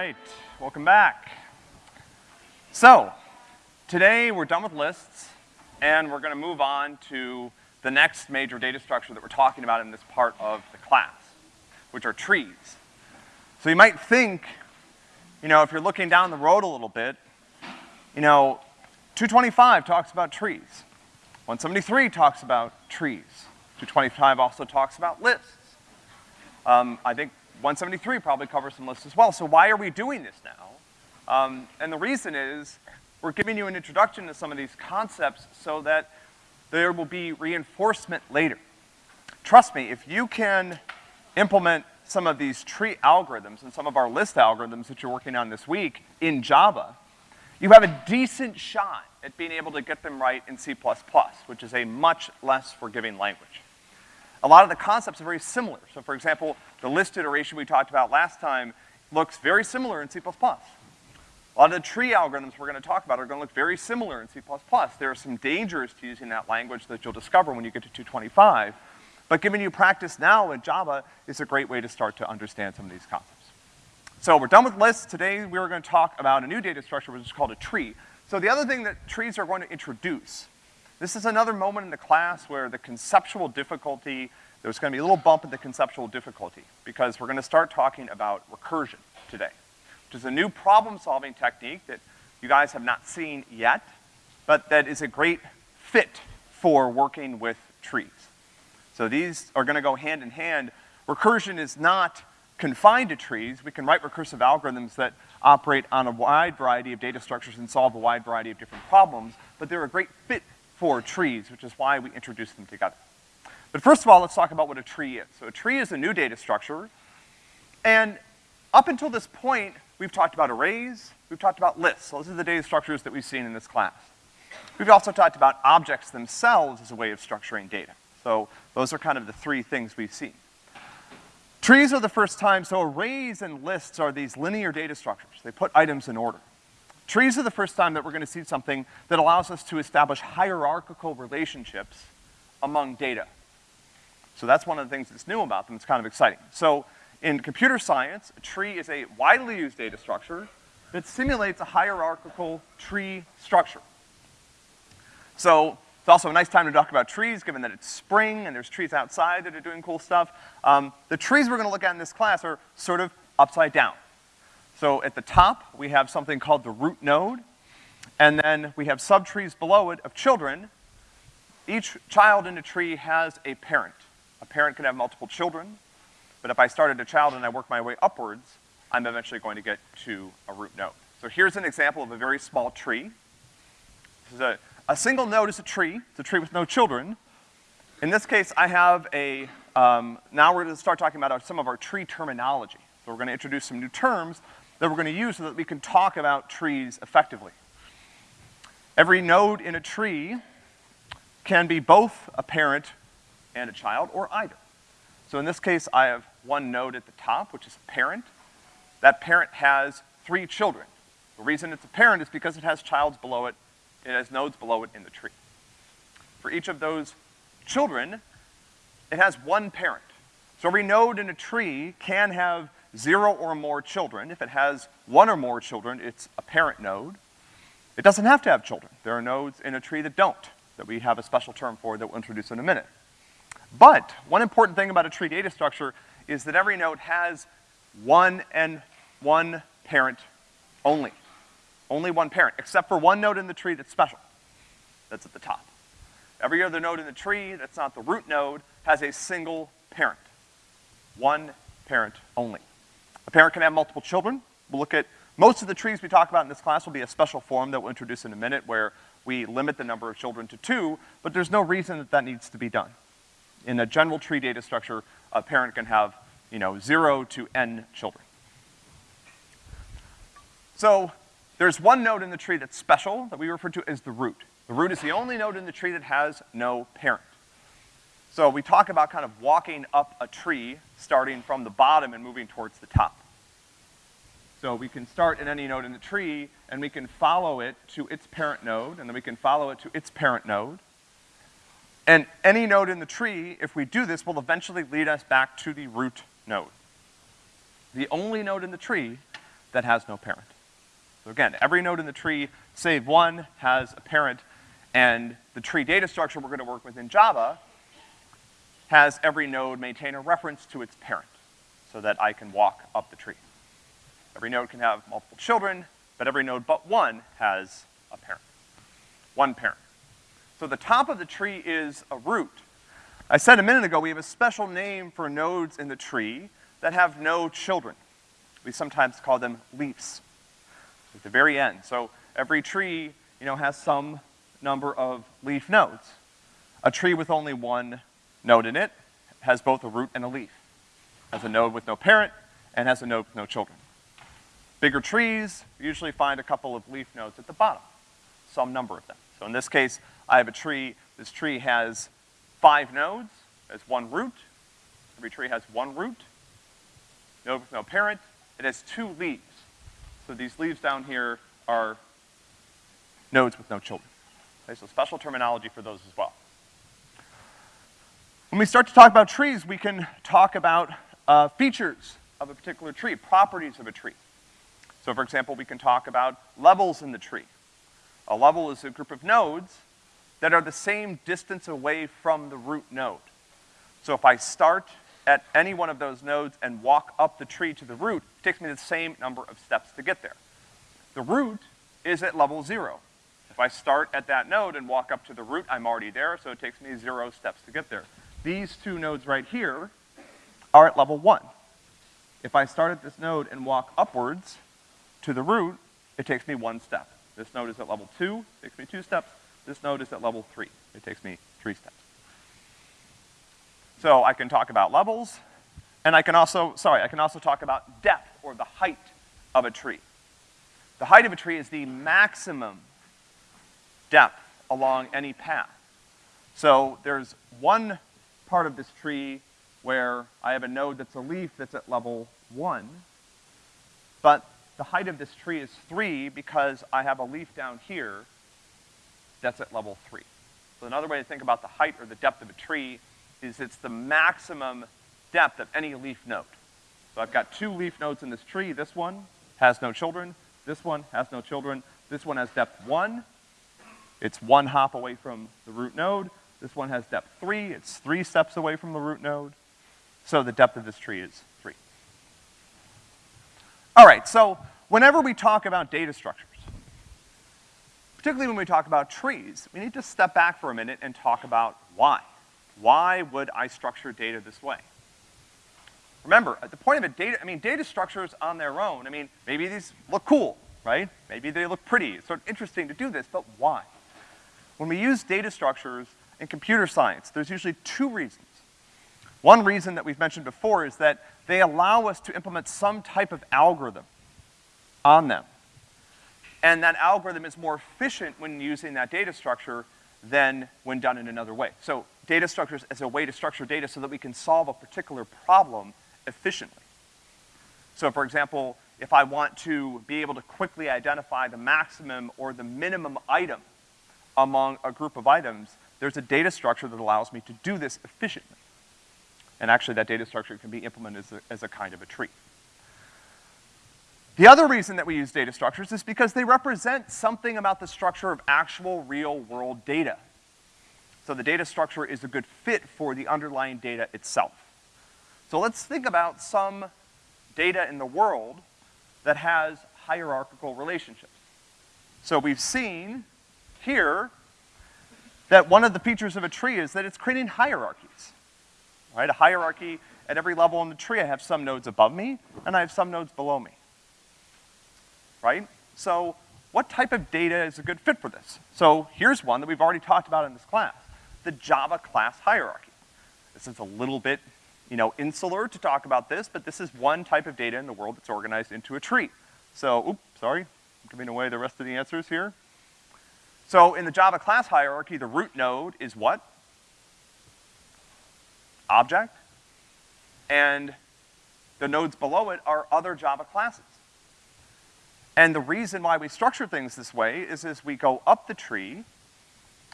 right, welcome back. So, today we're done with lists, and we're gonna move on to the next major data structure that we're talking about in this part of the class, which are trees. So you might think, you know, if you're looking down the road a little bit, you know, 225 talks about trees. 173 talks about trees. 225 also talks about lists. Um, I think 173 probably covers some lists as well. So why are we doing this now? Um, and the reason is we're giving you an introduction to some of these concepts so that there will be reinforcement later. Trust me, if you can implement some of these tree algorithms and some of our list algorithms that you're working on this week in Java, you have a decent shot at being able to get them right in C++, which is a much less forgiving language. A lot of the concepts are very similar. So for example, the list iteration we talked about last time looks very similar in C++. A lot of the tree algorithms we're gonna talk about are gonna look very similar in C++. There are some dangers to using that language that you'll discover when you get to 225, but giving you practice now in Java is a great way to start to understand some of these concepts. So we're done with lists. Today we're gonna talk about a new data structure which is called a tree. So the other thing that trees are going to introduce, this is another moment in the class where the conceptual difficulty there's gonna be a little bump in the conceptual difficulty because we're gonna start talking about recursion today, which is a new problem-solving technique that you guys have not seen yet, but that is a great fit for working with trees. So these are gonna go hand in hand. Recursion is not confined to trees. We can write recursive algorithms that operate on a wide variety of data structures and solve a wide variety of different problems, but they're a great fit for trees, which is why we introduce them together. But first of all, let's talk about what a tree is. So a tree is a new data structure, and up until this point, we've talked about arrays, we've talked about lists. So those are the data structures that we've seen in this class. We've also talked about objects themselves as a way of structuring data. So those are kind of the three things we've seen. Trees are the first time, so arrays and lists are these linear data structures. They put items in order. Trees are the first time that we're gonna see something that allows us to establish hierarchical relationships among data. So that's one of the things that's new about them. It's kind of exciting. So in computer science, a tree is a widely used data structure that simulates a hierarchical tree structure. So it's also a nice time to talk about trees, given that it's spring and there's trees outside that are doing cool stuff. Um, the trees we're gonna look at in this class are sort of upside down. So at the top, we have something called the root node, and then we have subtrees below it of children. Each child in a tree has a parent. A parent can have multiple children, but if I started a child and I work my way upwards, I'm eventually going to get to a root node. So here's an example of a very small tree. This is a, a single node is a tree. It's a tree with no children. In this case, I have a, um, now we're gonna start talking about our, some of our tree terminology. So we're gonna introduce some new terms that we're gonna use so that we can talk about trees effectively. Every node in a tree can be both a parent and a child, or either. So in this case, I have one node at the top, which is a parent. That parent has three children. The reason it's a parent is because it has childs below it, it has nodes below it in the tree. For each of those children, it has one parent. So every node in a tree can have zero or more children. If it has one or more children, it's a parent node. It doesn't have to have children. There are nodes in a tree that don't, that we have a special term for that we'll introduce in a minute. But one important thing about a tree data structure is that every node has one and one parent only. Only one parent, except for one node in the tree that's special. That's at the top. Every other node in the tree that's not the root node has a single parent. One parent only. A parent can have multiple children. We'll look at, most of the trees we talk about in this class will be a special form that we'll introduce in a minute where we limit the number of children to two, but there's no reason that that needs to be done in a general tree data structure, a parent can have, you know, zero to n children. So, there's one node in the tree that's special that we refer to as the root. The root is the only node in the tree that has no parent. So we talk about kind of walking up a tree, starting from the bottom and moving towards the top. So we can start at any node in the tree, and we can follow it to its parent node, and then we can follow it to its parent node, and any node in the tree, if we do this, will eventually lead us back to the root node. The only node in the tree that has no parent. So again, every node in the tree, save one, has a parent, and the tree data structure we're gonna work with in Java has every node maintain a reference to its parent so that I can walk up the tree. Every node can have multiple children, but every node but one has a parent. One parent. So the top of the tree is a root. I said a minute ago we have a special name for nodes in the tree that have no children. We sometimes call them leaves at the very end. So every tree, you know, has some number of leaf nodes. A tree with only one node in it has both a root and a leaf. Has a node with no parent and has a node with no children. Bigger trees usually find a couple of leaf nodes at the bottom, some number of them. So in this case, I have a tree, this tree has five nodes, has one root. Every tree has one root, with no parent. It has two leaves. So these leaves down here are nodes with no children. Okay, so special terminology for those as well. When we start to talk about trees, we can talk about uh, features of a particular tree, properties of a tree. So for example, we can talk about levels in the tree. A level is a group of nodes that are the same distance away from the root node. So if I start at any one of those nodes and walk up the tree to the root, it takes me the same number of steps to get there. The root is at level zero. If I start at that node and walk up to the root, I'm already there, so it takes me zero steps to get there. These two nodes right here are at level one. If I start at this node and walk upwards to the root, it takes me one step. This node is at level two, it takes me two steps. This node is at level three. It takes me three steps. So I can talk about levels, and I can also, sorry, I can also talk about depth, or the height of a tree. The height of a tree is the maximum depth along any path. So there's one part of this tree where I have a node that's a leaf that's at level one, but the height of this tree is three because I have a leaf down here that's at level three. So another way to think about the height or the depth of a tree is it's the maximum depth of any leaf node. So I've got two leaf nodes in this tree. This one has no children. This one has no children. This one has depth one. It's one hop away from the root node. This one has depth three, it's three steps away from the root node. So the depth of this tree is. All right, so whenever we talk about data structures, particularly when we talk about trees, we need to step back for a minute and talk about why. Why would I structure data this way? Remember, at the point of a data, I mean, data structures on their own, I mean, maybe these look cool, right? Maybe they look pretty, it's sort of interesting to do this, but why? When we use data structures, in computer science, there's usually two reasons. One reason that we've mentioned before is that they allow us to implement some type of algorithm on them. And that algorithm is more efficient when using that data structure than when done in another way. So data structures as a way to structure data so that we can solve a particular problem efficiently. So for example, if I want to be able to quickly identify the maximum or the minimum item among a group of items, there's a data structure that allows me to do this efficiently. And actually that data structure can be implemented as a, as a kind of a tree. The other reason that we use data structures is because they represent something about the structure of actual real-world data. So the data structure is a good fit for the underlying data itself. So let's think about some data in the world that has hierarchical relationships. So we've seen here that one of the features of a tree is that it's creating hierarchies, right? A hierarchy at every level in the tree. I have some nodes above me, and I have some nodes below me, right? So what type of data is a good fit for this? So here's one that we've already talked about in this class, the Java class hierarchy. This is a little bit, you know, insular to talk about this, but this is one type of data in the world that's organized into a tree. So, oops, sorry, I'm giving away the rest of the answers here. So in the Java class hierarchy, the root node is what? Object. And the nodes below it are other Java classes. And the reason why we structure things this way is as we go up the tree,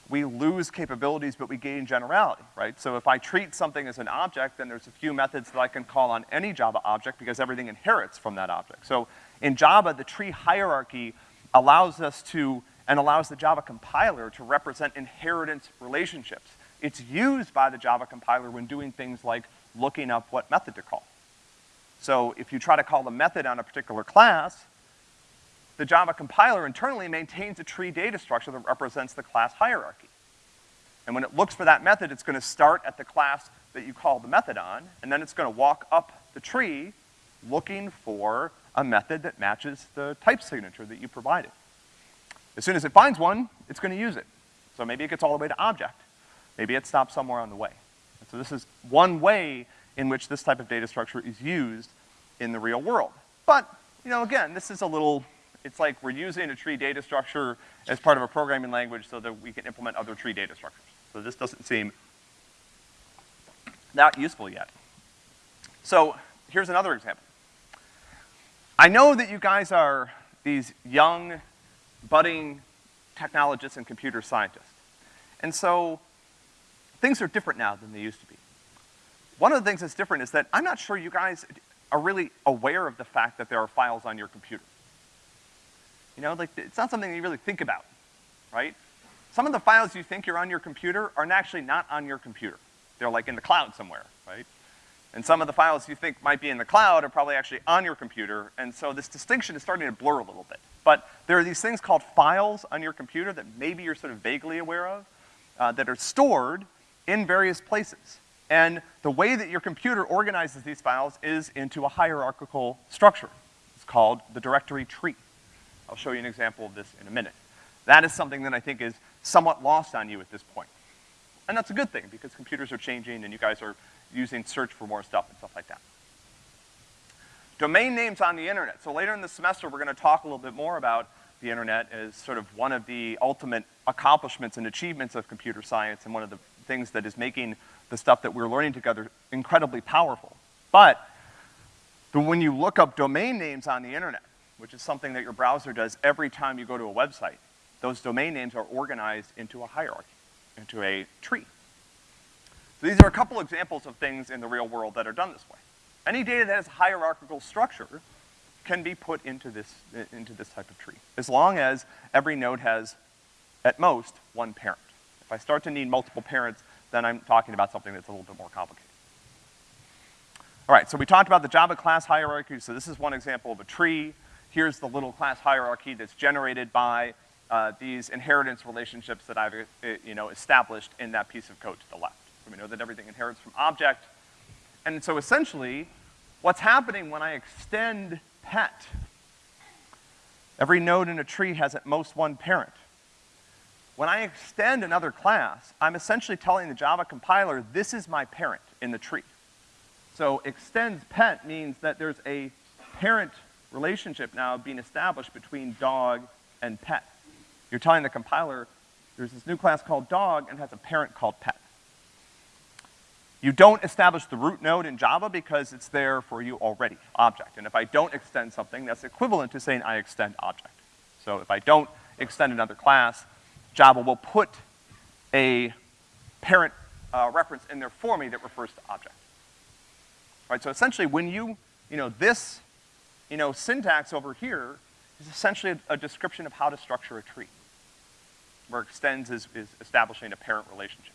we lose capabilities, but we gain generality, right? So if I treat something as an object, then there's a few methods that I can call on any Java object because everything inherits from that object. So In Java, the tree hierarchy allows us to, and allows the Java compiler to represent inheritance relationships. It's used by the Java compiler when doing things like looking up what method to call. So if you try to call the method on a particular class, the Java compiler internally maintains a tree data structure that represents the class hierarchy. And when it looks for that method, it's gonna start at the class that you call the method on, and then it's gonna walk up the tree looking for a method that matches the type signature that you provided. As soon as it finds one, it's gonna use it. So maybe it gets all the way to object. Maybe it stops somewhere on the way. And so this is one way in which this type of data structure is used in the real world. But, you know, again, this is a little, it's like we're using a tree data structure as part of a programming language so that we can implement other tree data structures. So this doesn't seem that useful yet. So here's another example. I know that you guys are these young, budding technologists and computer scientists. And so things are different now than they used to be. One of the things that's different is that I'm not sure you guys are really aware of the fact that there are files on your computer. You know, like, it's not something you really think about, right? Some of the files you think are on your computer are actually not on your computer. They're like in the cloud somewhere, right? And some of the files you think might be in the cloud are probably actually on your computer, and so this distinction is starting to blur a little bit. But there are these things called files on your computer that maybe you're sort of vaguely aware of, uh, that are stored in various places. And the way that your computer organizes these files is into a hierarchical structure. It's called the directory tree. I'll show you an example of this in a minute. That is something that I think is somewhat lost on you at this point. And that's a good thing, because computers are changing and you guys are using search for more stuff and stuff like that. Domain names on the internet. So later in the semester, we're gonna talk a little bit more about the internet as sort of one of the ultimate accomplishments and achievements of computer science and one of the things that is making the stuff that we're learning together incredibly powerful. But when you look up domain names on the internet, which is something that your browser does every time you go to a website, those domain names are organized into a hierarchy, into a tree. So these are a couple examples of things in the real world that are done this way. Any data that has hierarchical structure can be put into this, into this type of tree, as long as every node has, at most, one parent. If I start to need multiple parents, then I'm talking about something that's a little bit more complicated. All right, so we talked about the Java class hierarchy, so this is one example of a tree. Here's the little class hierarchy that's generated by uh, these inheritance relationships that I've, uh, you know, established in that piece of code to the left. We know that everything inherits from object. And so essentially, what's happening when I extend pet, every node in a tree has at most one parent. When I extend another class, I'm essentially telling the Java compiler, this is my parent in the tree. So extends pet means that there's a parent relationship now being established between dog and pet. You're telling the compiler, there's this new class called dog and has a parent called pet. You don't establish the root node in Java because it's there for you already, object. And if I don't extend something, that's equivalent to saying I extend object. So if I don't extend another class, Java will put a parent uh, reference in there for me that refers to object. Right, so essentially when you, you know, this, you know, syntax over here is essentially a, a description of how to structure a tree, where extends is, is establishing a parent relationship.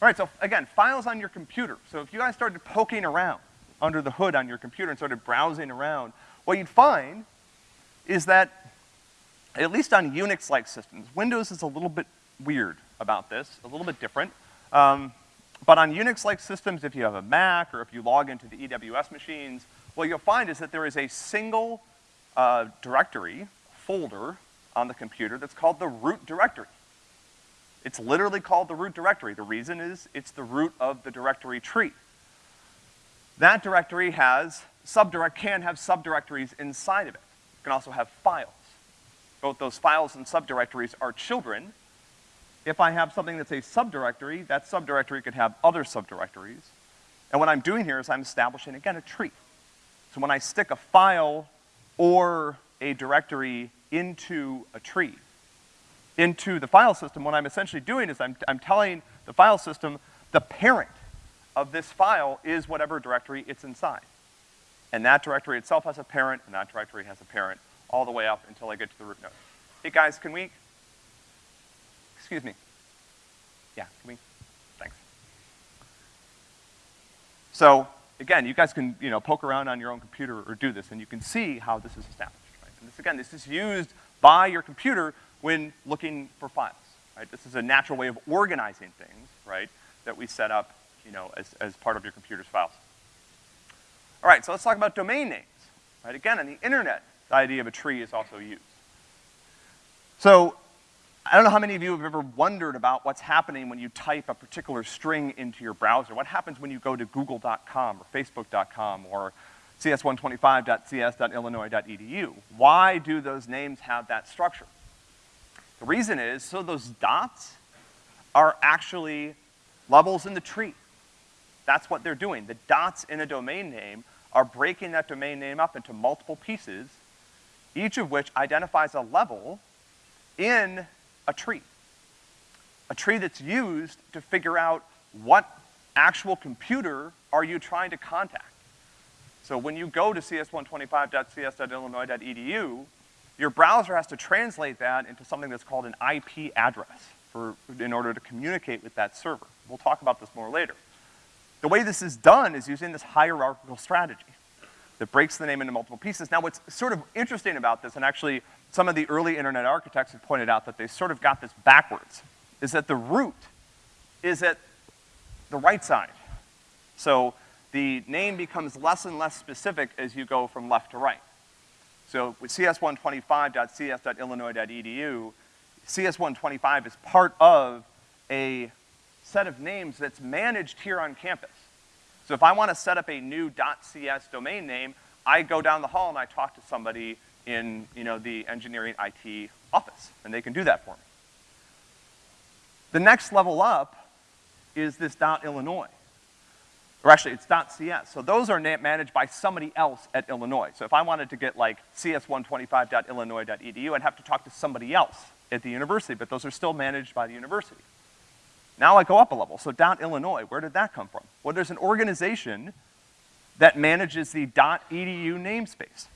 All right, so again, files on your computer. So if you guys started poking around under the hood on your computer and started browsing around, what you'd find is that at least on Unix-like systems, Windows is a little bit weird about this, a little bit different. Um, but on Unix-like systems, if you have a Mac or if you log into the EWS machines, what you'll find is that there is a single uh, directory, folder, on the computer that's called the root directory. It's literally called the root directory. The reason is it's the root of the directory tree. That directory has subdirect, can have subdirectories inside of it. It can also have files both those files and subdirectories are children. If I have something that's a subdirectory, that subdirectory could have other subdirectories. And what I'm doing here is I'm establishing, again, a tree. So when I stick a file or a directory into a tree, into the file system, what I'm essentially doing is I'm, I'm telling the file system the parent of this file is whatever directory it's inside. and that directory itself has a parent, and that directory has a parent, all the way up until I get to the root node. Hey guys, can we, excuse me. Yeah, can we, thanks. So, again, you guys can, you know, poke around on your own computer or do this, and you can see how this is established, right? And this, again, this is used by your computer when looking for files, right? This is a natural way of organizing things, right, that we set up, you know, as, as part of your computer's files. All right, so let's talk about domain names, right? Again, on the internet, the idea of a tree is also used. So, I don't know how many of you have ever wondered about what's happening when you type a particular string into your browser. What happens when you go to google.com or facebook.com or cs125.cs.illinois.edu? Why do those names have that structure? The reason is, so those dots are actually levels in the tree. That's what they're doing. The dots in a domain name are breaking that domain name up into multiple pieces, each of which identifies a level in a tree. A tree that's used to figure out what actual computer are you trying to contact. So when you go to cs125.cs.illinois.edu, your browser has to translate that into something that's called an IP address for, in order to communicate with that server. We'll talk about this more later. The way this is done is using this hierarchical strategy that breaks the name into multiple pieces. Now what's sort of interesting about this, and actually some of the early internet architects have pointed out that they sort of got this backwards, is that the root is at the right side. So the name becomes less and less specific as you go from left to right. So with cs125.cs.illinois.edu, cs125 is part of a set of names that's managed here on campus. So if I want to set up a new .cs domain name, I go down the hall and I talk to somebody in, you know, the engineering IT office, and they can do that for me. The next level up is this .illinois. Or actually, it's .cs. So those are managed by somebody else at Illinois. So if I wanted to get like cs125.illinois.edu, I'd have to talk to somebody else at the university, but those are still managed by the university. Now I go up a level. So dot .illinois, where did that come from? Well, there's an organization that manages the dot .edu namespace.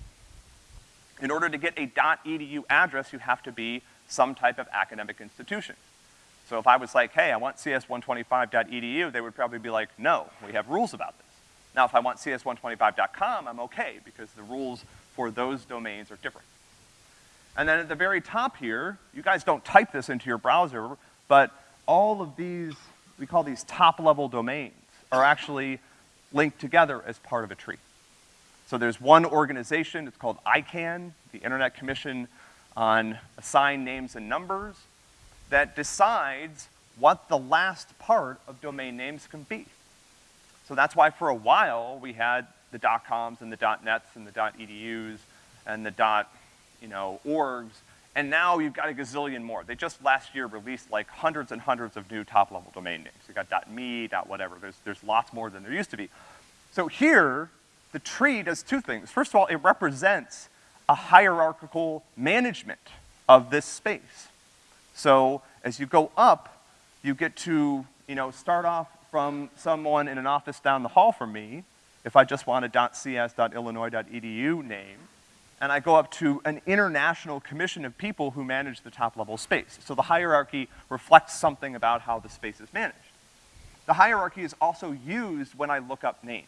In order to get a dot .edu address, you have to be some type of academic institution. So if I was like, hey, I want cs125.edu, they would probably be like, no, we have rules about this. Now if I want cs125.com, I'm okay, because the rules for those domains are different. And then at the very top here, you guys don't type this into your browser, but all of these, we call these top-level domains, are actually linked together as part of a tree. So there's one organization, it's called ICANN, the Internet Commission on Assigned Names and Numbers, that decides what the last part of domain names can be. So that's why for a while we had the .coms and the .nets and the .edus and the dot, you know, orgs, and now you've got a gazillion more. They just last year released like hundreds and hundreds of new top-level domain names. You got .me, .whatever, there's, there's lots more than there used to be. So here, the tree does two things. First of all, it represents a hierarchical management of this space. So as you go up, you get to, you know, start off from someone in an office down the hall from me, if I just want a .cs.illinois.edu name, and I go up to an international commission of people who manage the top level space. So the hierarchy reflects something about how the space is managed. The hierarchy is also used when I look up names.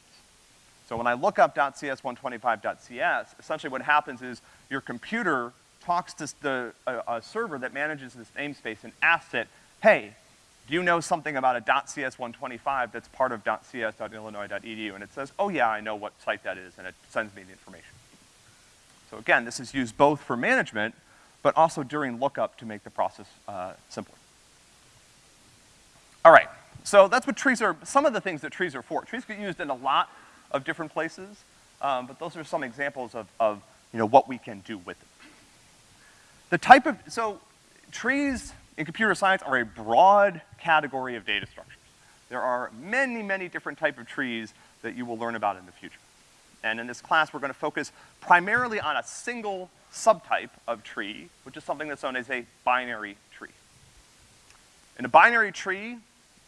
So when I look up .cs125.cs, essentially what happens is your computer talks to the, a, a server that manages this namespace and asks it, hey, do you know something about a .cs125 that's part of .cs.illinois.edu? And it says, oh yeah, I know what site that is, and it sends me the information. So again, this is used both for management, but also during lookup to make the process uh, simpler. All right, so that's what trees are, some of the things that trees are for. Trees get used in a lot of different places, um, but those are some examples of, of, you know, what we can do with it. The type of, so trees in computer science are a broad category of data structures. There are many, many different type of trees that you will learn about in the future. And in this class, we're gonna focus primarily on a single subtype of tree, which is something that's known as a binary tree. In a binary tree,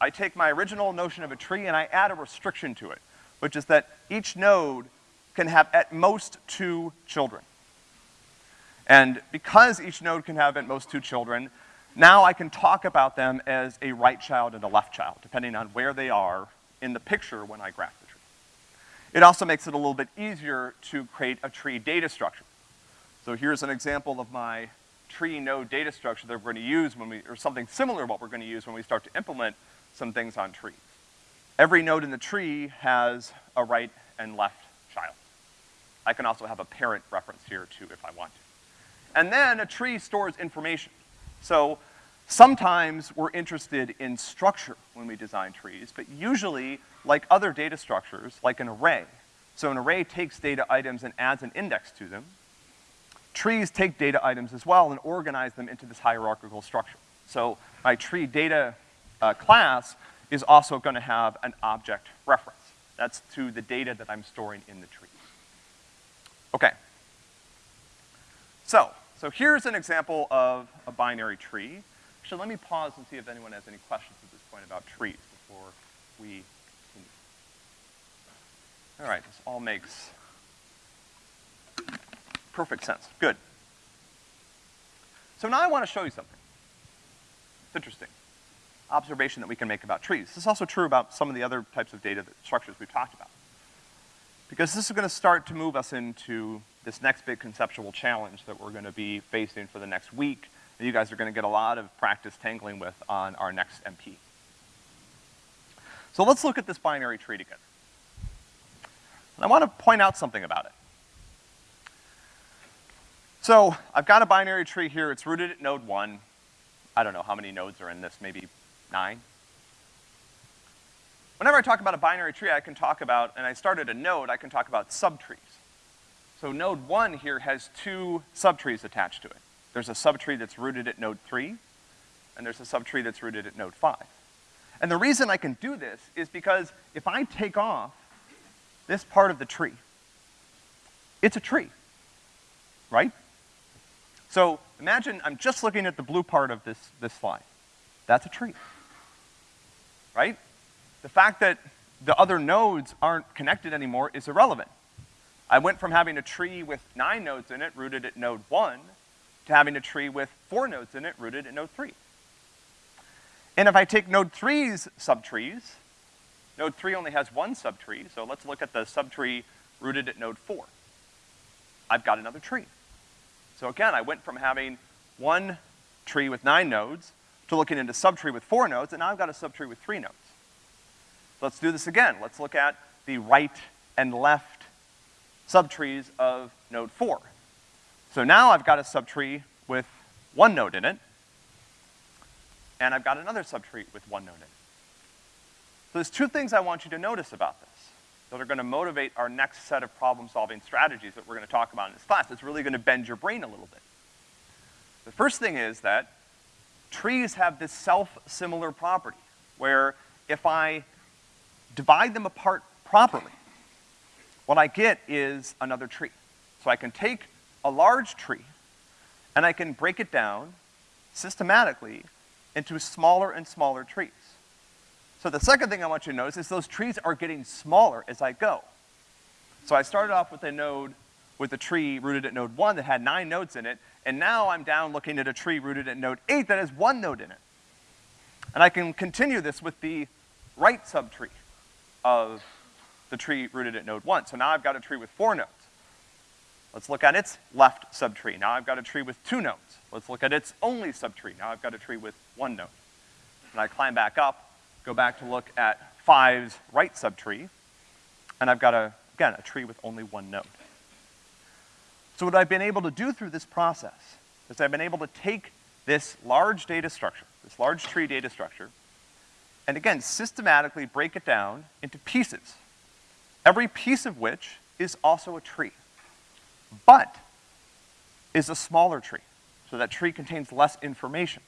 I take my original notion of a tree and I add a restriction to it, which is that each node can have at most two children. And because each node can have at most two children, now I can talk about them as a right child and a left child, depending on where they are in the picture when I graph. It also makes it a little bit easier to create a tree data structure. So here's an example of my tree node data structure that we're gonna use when we, or something similar to what we're gonna use when we start to implement some things on trees. Every node in the tree has a right and left child. I can also have a parent reference here too if I want to. And then a tree stores information. So sometimes we're interested in structure when we design trees, but usually, like other data structures, like an array, so an array takes data items and adds an index to them. Trees take data items as well and organize them into this hierarchical structure. So my tree data uh, class is also gonna have an object reference. That's to the data that I'm storing in the tree. Okay. So, so here's an example of a binary tree. Let me pause and see if anyone has any questions at this point about trees before we continue. All right, this all makes perfect sense. Good. So now I want to show you something. It's interesting. Observation that we can make about trees. This is also true about some of the other types of data that, structures we've talked about. Because this is gonna start to move us into this next big conceptual challenge that we're gonna be facing for the next week, that you guys are gonna get a lot of practice tangling with on our next MP. So let's look at this binary tree together. And I wanna point out something about it. So, I've got a binary tree here, it's rooted at node one. I don't know how many nodes are in this, maybe nine? Whenever I talk about a binary tree, I can talk about, and I started a node, I can talk about subtrees. So node one here has two subtrees attached to it. There's a subtree that's rooted at node three, and there's a subtree that's rooted at node five. And the reason I can do this is because if I take off this part of the tree, it's a tree, right? So imagine I'm just looking at the blue part of this, this slide. That's a tree, right? the fact that the other nodes aren't connected anymore is irrelevant. I went from having a tree with nine nodes in it, rooted at node one, to having a tree with four nodes in it, rooted at node three. And if I take node three's subtrees, node three only has one subtree, so let's look at the subtree rooted at node four. I've got another tree. So again, I went from having one tree with nine nodes to looking into subtree with four nodes, and now I've got a subtree with three nodes. Let's do this again. Let's look at the right and left subtrees of node four. So now I've got a subtree with one node in it, and I've got another subtree with one node in it. So there's two things I want you to notice about this that are gonna motivate our next set of problem-solving strategies that we're gonna talk about in this class. It's really gonna bend your brain a little bit. The first thing is that trees have this self-similar property, where if I divide them apart properly, what I get is another tree. So I can take a large tree and I can break it down systematically into smaller and smaller trees. So the second thing I want you to notice is those trees are getting smaller as I go. So I started off with a node, with a tree rooted at node one that had nine nodes in it, and now I'm down looking at a tree rooted at node eight that has one node in it. And I can continue this with the right subtree of the tree rooted at node one. So now I've got a tree with four nodes. Let's look at its left subtree. Now I've got a tree with two nodes. Let's look at its only subtree. Now I've got a tree with one node. And I climb back up, go back to look at five's right subtree, and I've got a, again, a tree with only one node. So what I've been able to do through this process is I've been able to take this large data structure, this large tree data structure, and again, systematically break it down into pieces, every piece of which is also a tree, but is a smaller tree. So that tree contains less information.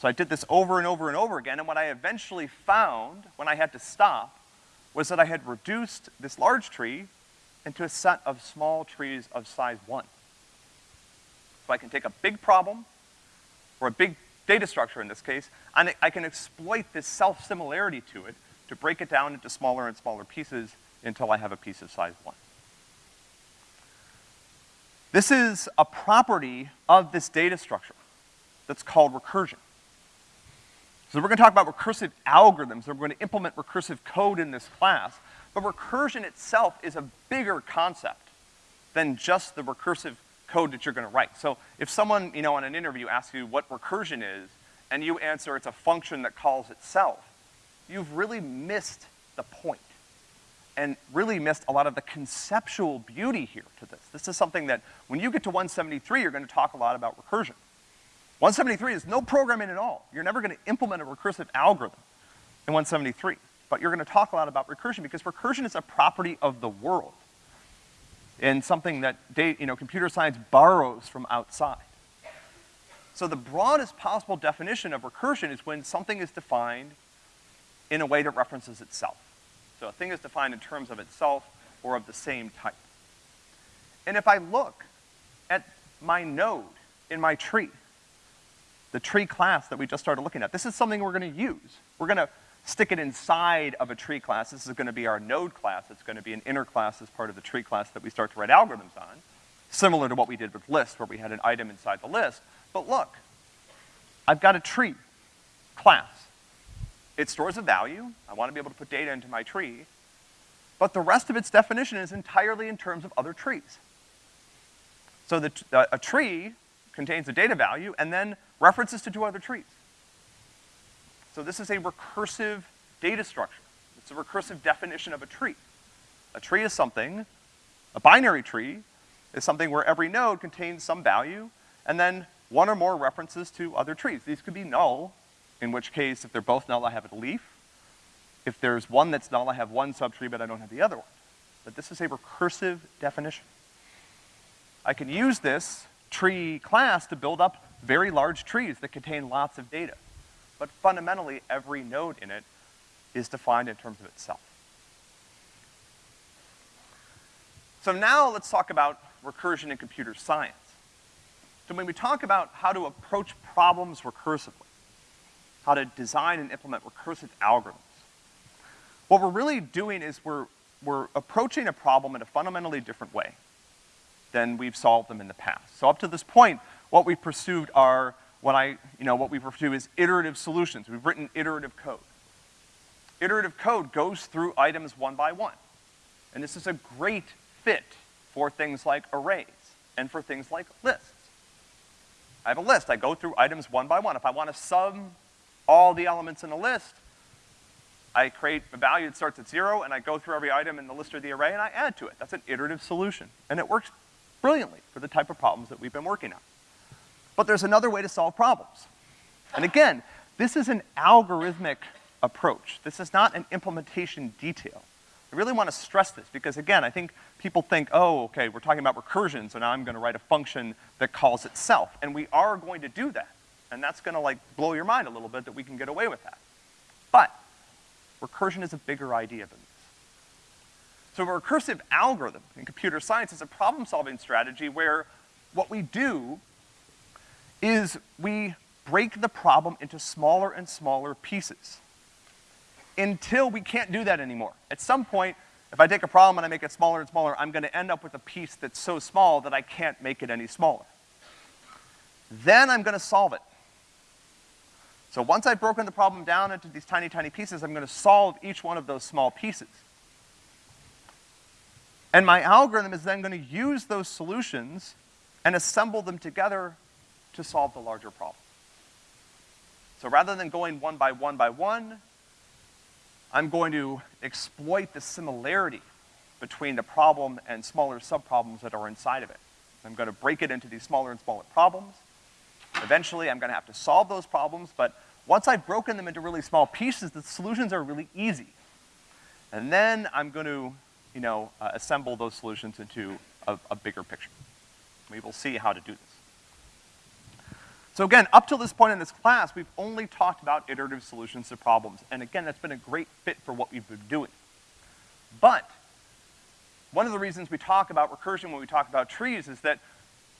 So I did this over and over and over again, and what I eventually found when I had to stop was that I had reduced this large tree into a set of small trees of size one. So I can take a big problem, or a big data structure in this case, and I can exploit this self-similarity to it to break it down into smaller and smaller pieces until I have a piece of size one. This is a property of this data structure that's called recursion. So we're gonna talk about recursive algorithms, and we're gonna implement recursive code in this class, but recursion itself is a bigger concept than just the recursive code that you're gonna write. So if someone, you know, on an interview asks you what recursion is, and you answer it's a function that calls itself, you've really missed the point and really missed a lot of the conceptual beauty here to this. This is something that when you get to 173, you're gonna talk a lot about recursion. 173 is no programming at all. You're never gonna implement a recursive algorithm in 173. But you're gonna talk a lot about recursion because recursion is a property of the world and something that you know, computer science borrows from outside. So the broadest possible definition of recursion is when something is defined in a way that references itself. So a thing is defined in terms of itself or of the same type. And if I look at my node in my tree, the tree class that we just started looking at, this is something we're gonna use. We're gonna stick it inside of a tree class. This is gonna be our node class. It's gonna be an inner class as part of the tree class that we start to write algorithms on, similar to what we did with list, where we had an item inside the list. But look, I've got a tree class. It stores a value. I wanna be able to put data into my tree. But the rest of its definition is entirely in terms of other trees. So the, uh, a tree contains a data value and then references to two other trees. So this is a recursive data structure. It's a recursive definition of a tree. A tree is something, a binary tree is something where every node contains some value, and then one or more references to other trees. These could be null, in which case, if they're both null, I have a leaf. If there's one that's null, I have one subtree, but I don't have the other one. But this is a recursive definition. I can use this tree class to build up very large trees that contain lots of data. But fundamentally, every node in it is defined in terms of itself. So now let's talk about recursion in computer science. So when we talk about how to approach problems recursively, how to design and implement recursive algorithms. What we're really doing is we're, we're approaching a problem in a fundamentally different way than we've solved them in the past. So up to this point, what we've pursued are what I, you know, what we refer to as iterative solutions. We've written iterative code. Iterative code goes through items one by one. And this is a great fit for things like arrays and for things like lists. I have a list. I go through items one by one. If I want to sum all the elements in a list, I create a value that starts at zero, and I go through every item in the list or the array, and I add to it. That's an iterative solution. And it works brilliantly for the type of problems that we've been working on. But there's another way to solve problems. And again, this is an algorithmic approach. This is not an implementation detail. I really want to stress this because again, I think people think, oh, okay, we're talking about recursion, so now I'm gonna write a function that calls itself. And we are going to do that. And that's gonna like blow your mind a little bit that we can get away with that. But recursion is a bigger idea than this. So a recursive algorithm in computer science is a problem-solving strategy where what we do is we break the problem into smaller and smaller pieces until we can't do that anymore. At some point, if I take a problem and I make it smaller and smaller, I'm gonna end up with a piece that's so small that I can't make it any smaller. Then I'm gonna solve it. So once I've broken the problem down into these tiny, tiny pieces, I'm gonna solve each one of those small pieces. And my algorithm is then gonna use those solutions and assemble them together to solve the larger problem. So rather than going one by one by one, I'm going to exploit the similarity between the problem and smaller subproblems that are inside of it. I'm gonna break it into these smaller and smaller problems, Eventually, I'm gonna have to solve those problems, but once I've broken them into really small pieces, the solutions are really easy. And then I'm gonna, you know, uh, assemble those solutions into a, a bigger picture. We will see how to do this. So again, up till this point in this class, we've only talked about iterative solutions to problems. And again, that's been a great fit for what we've been doing. But, one of the reasons we talk about recursion when we talk about trees is that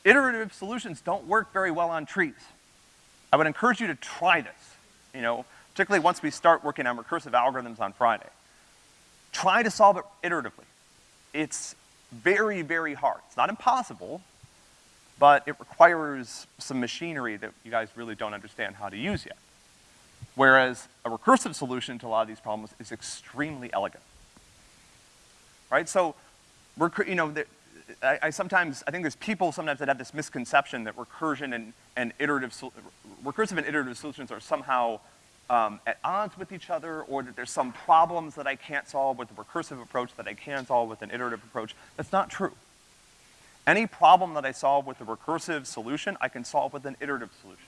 iterative solutions don't work very well on trees. I would encourage you to try this, you know, particularly once we start working on recursive algorithms on Friday. Try to solve it iteratively. It's very, very hard. It's not impossible, but it requires some machinery that you guys really don't understand how to use yet. Whereas a recursive solution to a lot of these problems is extremely elegant. Right? So, you know, I, I, sometimes, I think there's people sometimes that have this misconception that recursion and, and iterative, recursive and iterative solutions are somehow um, at odds with each other, or that there's some problems that I can't solve with a recursive approach that I can solve with an iterative approach. That's not true. Any problem that I solve with a recursive solution, I can solve with an iterative solution.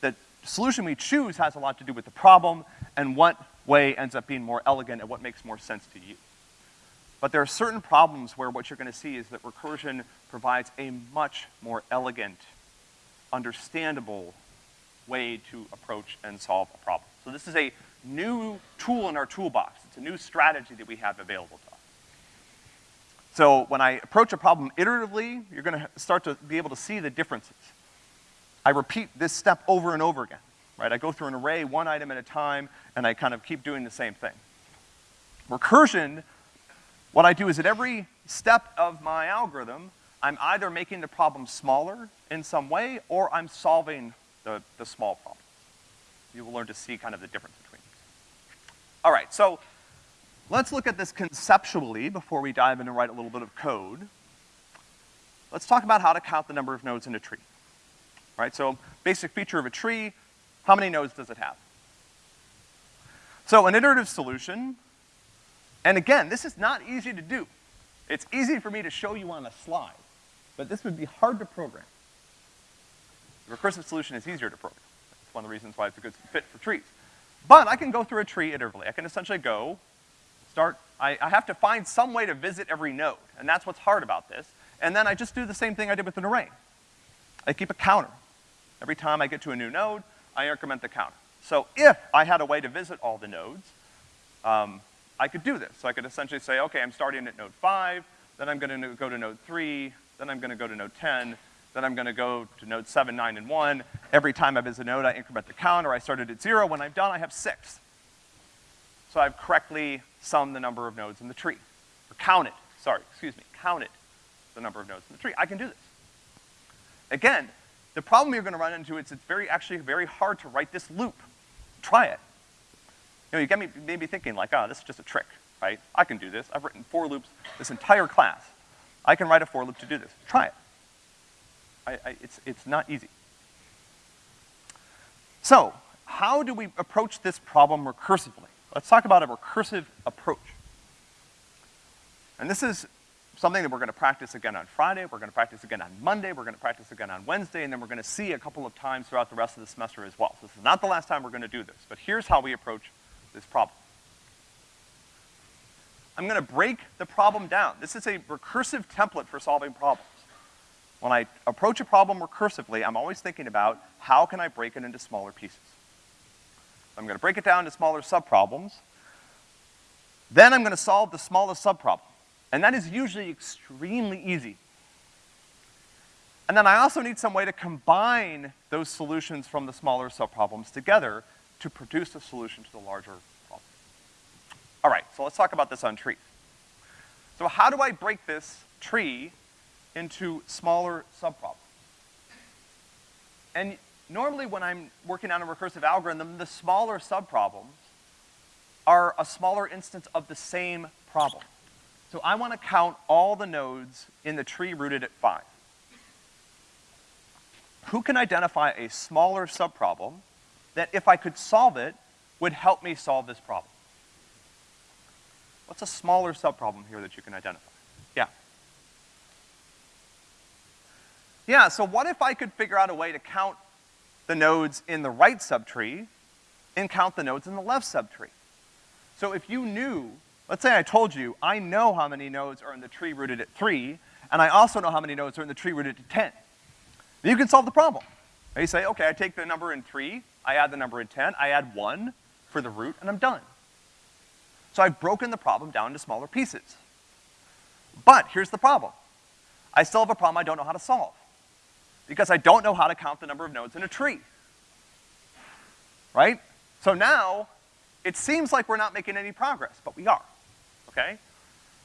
The solution we choose has a lot to do with the problem and what way ends up being more elegant and what makes more sense to you. But there are certain problems where what you're gonna see is that recursion provides a much more elegant, understandable way to approach and solve a problem. So this is a new tool in our toolbox. It's a new strategy that we have available to us. So when I approach a problem iteratively, you're gonna start to be able to see the differences. I repeat this step over and over again, right? I go through an array one item at a time, and I kind of keep doing the same thing. Recursion, what I do is at every step of my algorithm, I'm either making the problem smaller in some way, or I'm solving the, the small problems. You will learn to see kind of the difference between these. All right, so let's look at this conceptually before we dive in and write a little bit of code. Let's talk about how to count the number of nodes in a tree. Right, so basic feature of a tree, how many nodes does it have? So an iterative solution, and again, this is not easy to do. It's easy for me to show you on a slide, but this would be hard to program. The recursive solution is easier to program. That's one of the reasons why it's a good fit for trees. But I can go through a tree iteratively. I can essentially go, start, I, I have to find some way to visit every node, and that's what's hard about this. And then I just do the same thing I did with an array. I keep a counter. Every time I get to a new node, I increment the counter. So if I had a way to visit all the nodes, um, I could do this. So I could essentially say, okay, I'm starting at node five, then I'm gonna go to node three, then I'm gonna go to node 10, then I'm gonna go to node seven, nine, and one. Every time I visit a node, I increment the counter. I started at zero. When I'm done, I have six. So I've correctly summed the number of nodes in the tree. Or counted, sorry, excuse me, counted the number of nodes in the tree. I can do this. Again, the problem you're gonna run into is it's very, actually very hard to write this loop. Try it. You know, you get me maybe thinking like, oh, this is just a trick, right? I can do this. I've written for loops this entire class. I can write a for loop to do this. Try it. I, I, it's, it's not easy. So, how do we approach this problem recursively? Let's talk about a recursive approach. And this is something that we're gonna practice again on Friday, we're gonna practice again on Monday, we're gonna practice again on Wednesday, and then we're gonna see a couple of times throughout the rest of the semester as well. So this is not the last time we're gonna do this, but here's how we approach this problem. I'm gonna break the problem down. This is a recursive template for solving problems. When I approach a problem recursively, I'm always thinking about how can I break it into smaller pieces. I'm gonna break it down into smaller subproblems. Then I'm gonna solve the smallest subproblem. And that is usually extremely easy. And then I also need some way to combine those solutions from the smaller subproblems together to produce a solution to the larger problem. All right, so let's talk about this on tree. So how do I break this tree into smaller subproblems? And normally when I'm working on a recursive algorithm, the smaller subproblems are a smaller instance of the same problem. So I wanna count all the nodes in the tree rooted at five. Who can identify a smaller subproblem that if I could solve it, would help me solve this problem? What's a smaller subproblem here that you can identify? Yeah. Yeah, so what if I could figure out a way to count the nodes in the right subtree and count the nodes in the left subtree? So if you knew Let's say I told you, I know how many nodes are in the tree rooted at three, and I also know how many nodes are in the tree rooted at ten. Then you can solve the problem. And you say, okay, I take the number in three, I add the number in ten, I add one for the root, and I'm done. So I've broken the problem down into smaller pieces. But here's the problem. I still have a problem I don't know how to solve. Because I don't know how to count the number of nodes in a tree. Right? So now, it seems like we're not making any progress, but we are okay?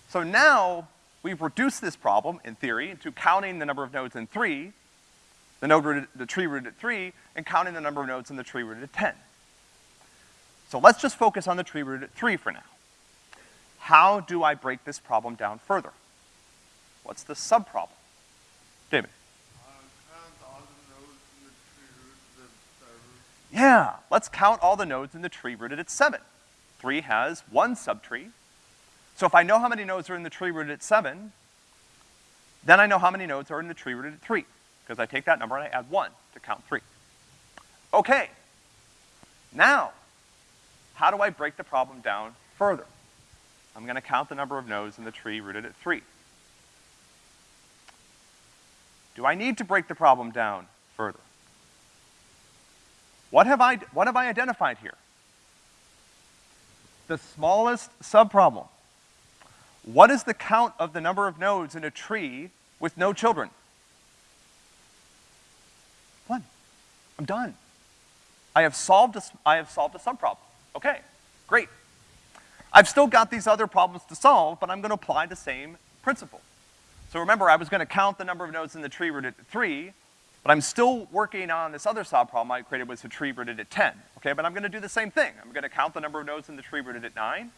So now, we've reduced this problem, in theory, to counting the number of nodes in three, the node rooted, the tree rooted at three, and counting the number of nodes in the tree rooted at ten. So let's just focus on the tree rooted at three for now. How do I break this problem down further? What's the subproblem? David? Yeah, let's count all the nodes in the tree rooted at seven. Three has one subtree. So if I know how many nodes are in the tree rooted at seven, then I know how many nodes are in the tree rooted at three, because I take that number and I add one to count three. Okay. Now, how do I break the problem down further? I'm gonna count the number of nodes in the tree rooted at three. Do I need to break the problem down further? What have I, what have I identified here? The smallest subproblem. What is the count of the number of nodes in a tree with no children? I'm done. I have solved a, I have solved a subproblem. Okay, great. I've still got these other problems to solve, but I'm gonna apply the same principle. So remember, I was gonna count the number of nodes in the tree rooted at three, but I'm still working on this other subproblem I created was a tree rooted at ten, okay? But I'm gonna do the same thing. I'm gonna count the number of nodes in the tree rooted at nine,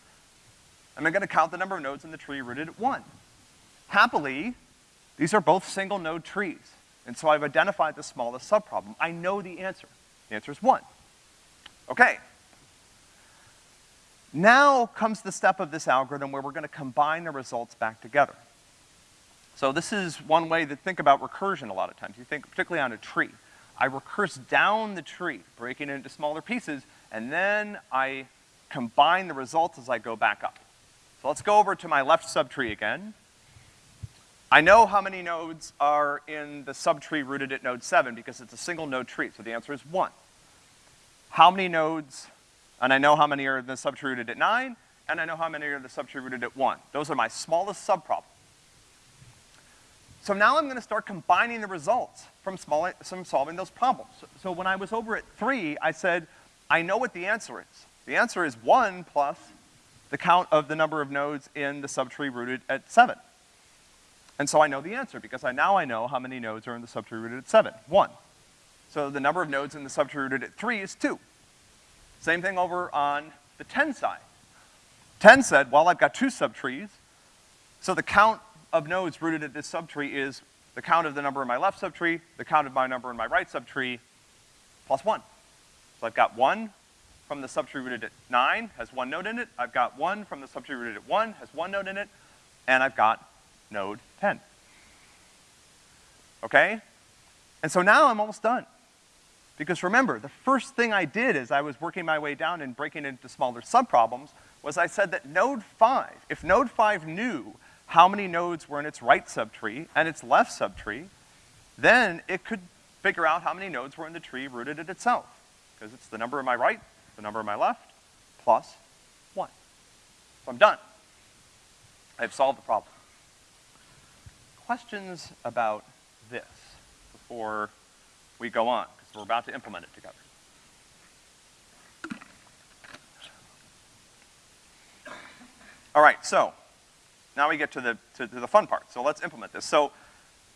and I'm gonna count the number of nodes in the tree rooted at one. Happily, these are both single node trees, and so I've identified the smallest subproblem. I know the answer. The answer is one. Okay, now comes the step of this algorithm where we're gonna combine the results back together. So this is one way to think about recursion a lot of times. You think particularly on a tree. I recurse down the tree, breaking it into smaller pieces, and then I combine the results as I go back up. So let's go over to my left subtree again. I know how many nodes are in the subtree rooted at node seven because it's a single node tree, so the answer is one. How many nodes and I know how many are in the subtree rooted at nine, and I know how many are in the subtree rooted at one. Those are my smallest subproblems. So now I'm gonna start combining the results from, small, from solving those problems. So, so when I was over at three, I said, I know what the answer is. The answer is one plus the count of the number of nodes in the subtree rooted at seven. And so I know the answer because I now I know how many nodes are in the subtree rooted at seven, one. So the number of nodes in the subtree rooted at three is two. Same thing over on the 10 side. 10 said, well, I've got two subtrees, so the count of nodes rooted at this subtree is the count of the number in my left subtree, the count of my number in my right subtree, plus one. So I've got one from the subtree rooted at nine, has one node in it. I've got one from the subtree rooted at one, has one node in it. And I've got node 10. Okay? And so now I'm almost done. Because remember, the first thing I did as I was working my way down and breaking into smaller subproblems was I said that node five, if node five knew how many nodes were in its right subtree and its left subtree, then it could figure out how many nodes were in the tree rooted at itself. Because it's the number in my right, the number in my left, plus one. So I'm done. I've solved the problem. Questions about this before we go on? Because we're about to implement it together. All right, so now we get to the, to, to, the fun part. So let's implement this. So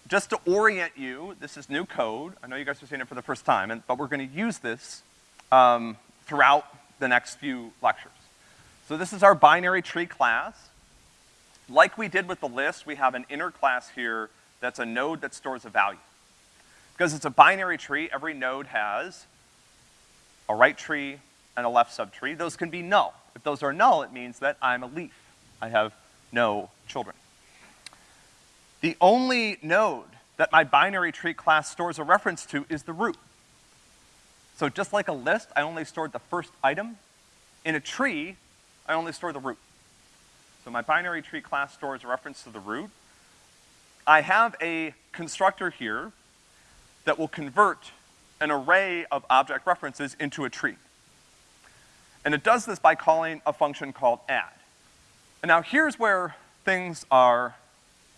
just to orient you, this is new code. I know you guys are seeing it for the first time, and, but we're gonna use this um, throughout the next few lectures. So this is our binary tree class. Like we did with the list, we have an inner class here that's a node that stores a value. Because it's a binary tree, every node has a right tree and a left subtree. Those can be null. If those are null, it means that I'm a leaf. I have no children. The only node that my binary tree class stores a reference to is the root. So just like a list, I only stored the first item. In a tree, I only store the root. So my binary tree class stores a reference to the root. I have a constructor here that will convert an array of object references into a tree. And it does this by calling a function called add. And now here's where things are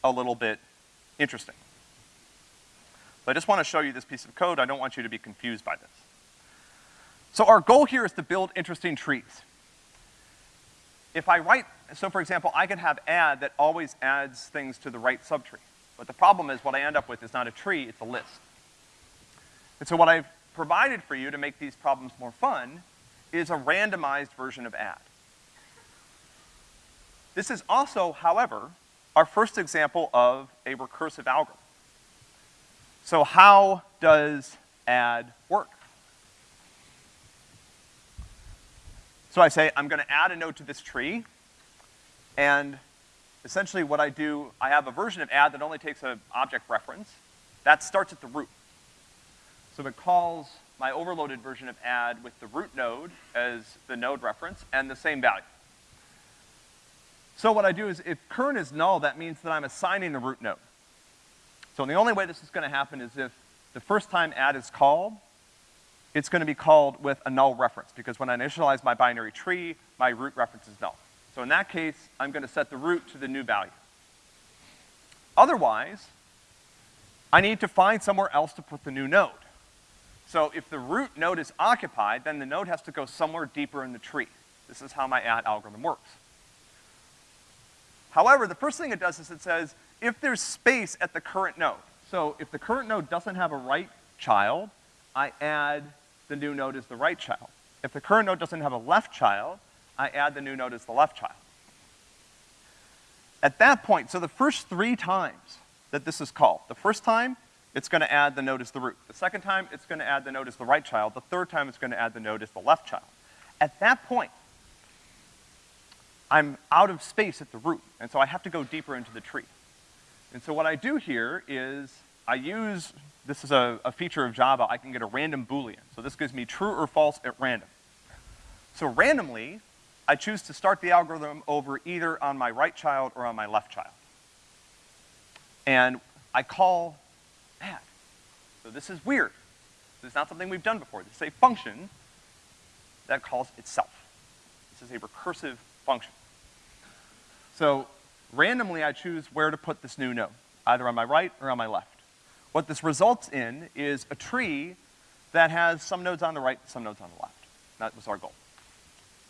a little bit interesting. But I just want to show you this piece of code. I don't want you to be confused by this. So our goal here is to build interesting trees. If I write, so for example, I could have add that always adds things to the right subtree. But the problem is what I end up with is not a tree, it's a list. And so what I've provided for you to make these problems more fun is a randomized version of add. This is also, however, our first example of a recursive algorithm. So how does add work? So I say, I'm gonna add a node to this tree, and essentially what I do, I have a version of add that only takes an object reference. That starts at the root. So it calls my overloaded version of add with the root node as the node reference and the same value. So what I do is if current is null, that means that I'm assigning the root node. So the only way this is gonna happen is if the first time add is called, it's gonna be called with a null reference, because when I initialize my binary tree, my root reference is null. So in that case, I'm gonna set the root to the new value. Otherwise, I need to find somewhere else to put the new node. So if the root node is occupied, then the node has to go somewhere deeper in the tree. This is how my add algorithm works. However, the first thing it does is it says, if there's space at the current node, so if the current node doesn't have a right child, I add the new node as the right child. If the current node doesn't have a left child, I add the new node as the left child. At that point, so the first three times that this is called, the first time, it's gonna add the node as the root. The second time, it's gonna add the node as the right child. The third time, it's gonna add the node as the left child. At that point, I'm out of space at the root, and so I have to go deeper into the tree. And so what I do here is I use, this is a, a feature of Java, I can get a random boolean. So this gives me true or false at random. So randomly, I choose to start the algorithm over either on my right child or on my left child. And I call add. So this is weird. This is not something we've done before. This is a function that calls itself. This is a recursive function. So randomly I choose where to put this new node, either on my right or on my left. What this results in is a tree that has some nodes on the right, some nodes on the left. That was our goal.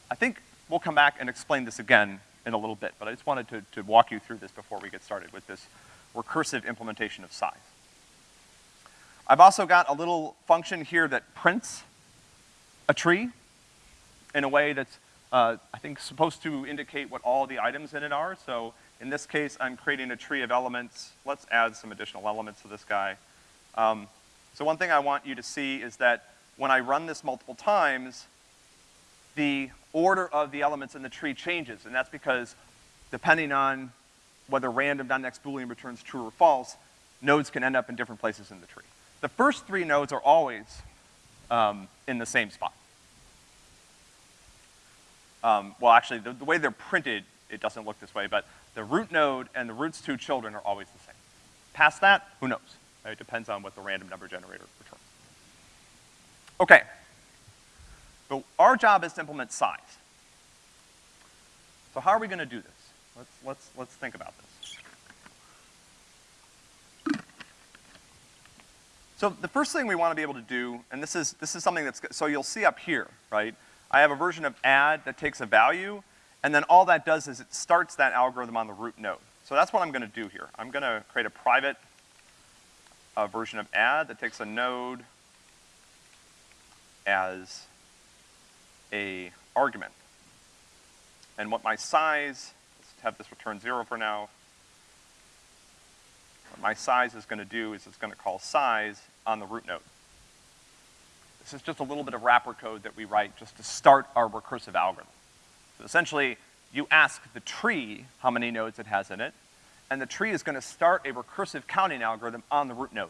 I think we'll come back and explain this again in a little bit, but I just wanted to, to walk you through this before we get started with this recursive implementation of size. I've also got a little function here that prints a tree in a way that's, uh, I think, supposed to indicate what all the items in it are. So in this case, I'm creating a tree of elements. Let's add some additional elements to this guy. Um, so one thing I want you to see is that when I run this multiple times, the order of the elements in the tree changes, and that's because depending on whether random.next boolean returns true or false, nodes can end up in different places in the tree. The first three nodes are always um, in the same spot. Um, well, actually, the, the way they're printed, it doesn't look this way, but the root node and the root's two children are always the same. Past that, who knows? It depends on what the random number generator returns. Okay. But our job is to implement size. So how are we gonna do this? Let's, let's, let's think about this. So the first thing we wanna be able to do, and this is, this is something that's, so you'll see up here, right? I have a version of add that takes a value and then all that does is it starts that algorithm on the root node. So that's what I'm gonna do here. I'm gonna create a private uh, version of add that takes a node as a argument. And what my size, let's have this return zero for now. What my size is gonna do is it's gonna call size on the root node. This is just a little bit of wrapper code that we write just to start our recursive algorithm. So essentially, you ask the tree how many nodes it has in it, and the tree is gonna start a recursive counting algorithm on the root node.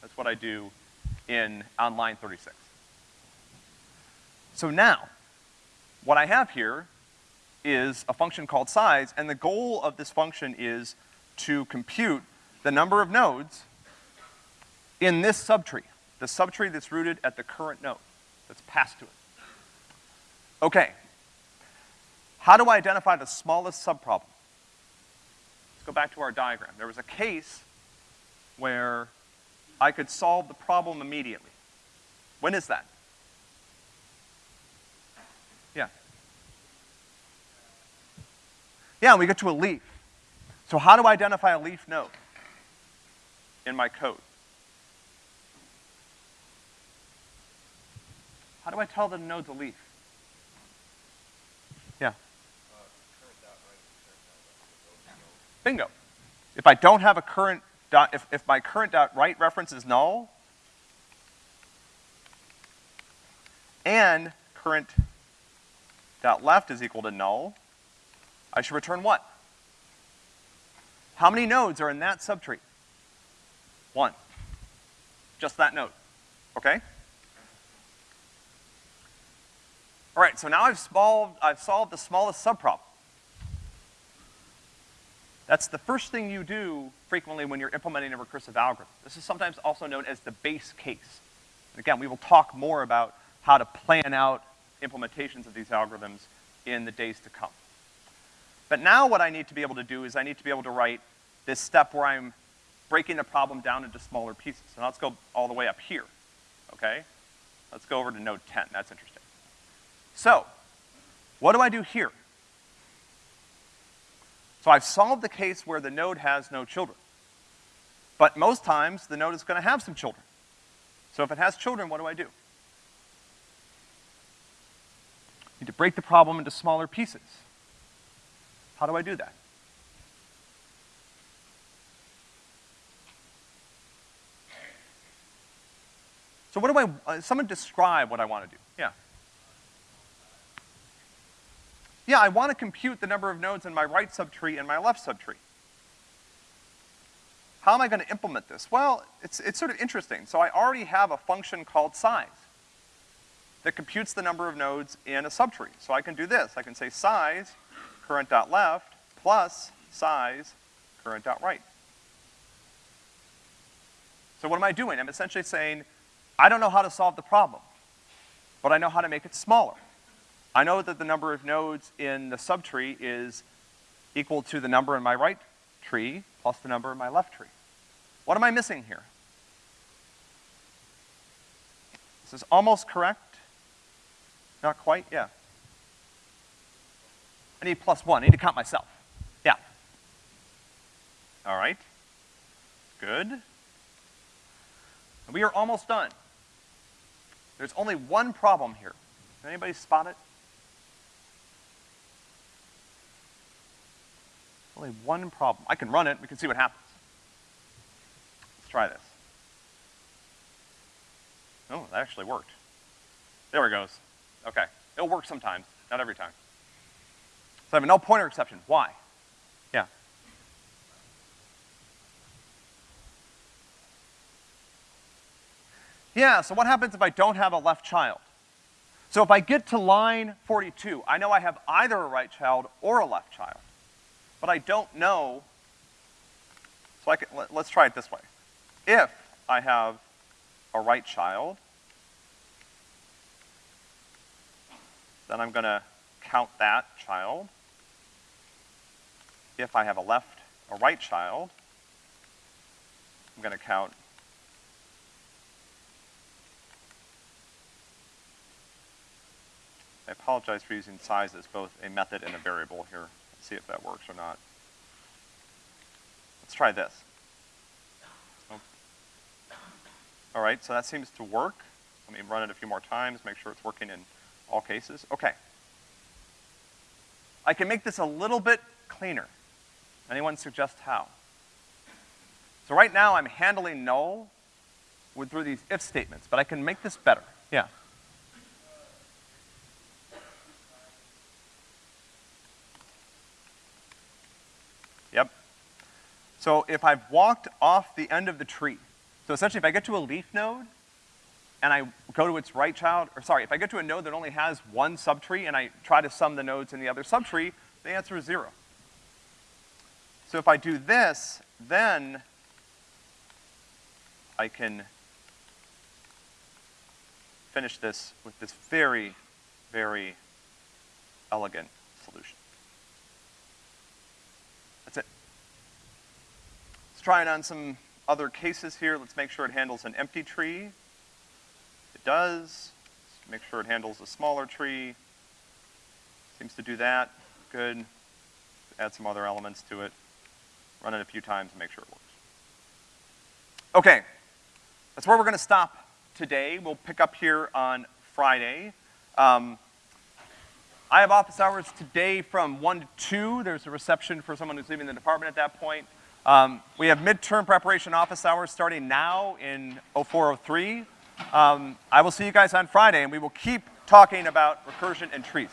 That's what I do in, on line 36. So now, what I have here is a function called size, and the goal of this function is to compute the number of nodes in this subtree, the subtree that's rooted at the current node, that's passed to it. Okay, how do I identify the smallest subproblem? Let's go back to our diagram. There was a case where I could solve the problem immediately. When is that? Yeah. We get to a leaf. So how do I identify a leaf node in my code? How do I tell the node's a leaf? Yeah. Bingo. If I don't have a current dot, if, if my current dot right reference is null, and current dot left is equal to null, I should return what? How many nodes are in that subtree? One. Just that node, okay? All right, so now I've solved, I've solved the smallest subproblem. That's the first thing you do frequently when you're implementing a recursive algorithm. This is sometimes also known as the base case. Again, we will talk more about how to plan out implementations of these algorithms in the days to come. But now what I need to be able to do is I need to be able to write this step where I'm breaking the problem down into smaller pieces. And let's go all the way up here, okay? Let's go over to node 10, that's interesting. So, what do I do here? So I've solved the case where the node has no children. But most times, the node is gonna have some children. So if it has children, what do I do? need to break the problem into smaller pieces. How do I do that? So what do I, uh, someone describe what I wanna do. Yeah. Yeah, I wanna compute the number of nodes in my right subtree and my left subtree. How am I gonna implement this? Well, it's, it's sort of interesting. So I already have a function called size that computes the number of nodes in a subtree. So I can do this. I can say size, current dot left, plus size, current dot right. So what am I doing? I'm essentially saying, I don't know how to solve the problem, but I know how to make it smaller. I know that the number of nodes in the subtree is equal to the number in my right tree plus the number in my left tree. What am I missing here? This is almost correct. Not quite, yeah. I need plus one, I need to count myself. Yeah. All right. Good. We are almost done. There's only one problem here. Anybody spot it? Only one problem. I can run it, we can see what happens. Let's try this. Oh, that actually worked. There it goes. Okay. It'll work sometimes, not every time. So I have a null pointer exception. Why? Yeah. Yeah, so what happens if I don't have a left child? So if I get to line 42, I know I have either a right child or a left child. But I don't know, so I can, let, let's try it this way. If I have a right child, then I'm gonna count that child. If I have a left, a right child, I'm gonna count I apologize for using size as both a method and a variable here. Let's see if that works or not. Let's try this. Oh. All right, so that seems to work. Let me run it a few more times, make sure it's working in all cases? Okay. I can make this a little bit cleaner. Anyone suggest how? So right now I'm handling null with, through these if statements, but I can make this better. Yeah. Yep. So if I've walked off the end of the tree, so essentially if I get to a leaf node, and I go to its right child, or sorry, if I get to a node that only has one subtree and I try to sum the nodes in the other subtree, the answer is zero. So if I do this, then I can finish this with this very, very elegant solution. That's it. Let's try it on some other cases here. Let's make sure it handles an empty tree It does. Make sure it handles a smaller tree. Seems to do that. Good. add some other elements to it, run it a few times and make sure it works. Okay, that's where we're gonna stop today. We'll pick up here on Friday. Um, I have office hours today from one to two. There's a reception for someone who's leaving the department at that point. Um, we have midterm preparation office hours starting now in 0403. Um, I will see you guys on Friday, and we will keep talking about recursion and trees.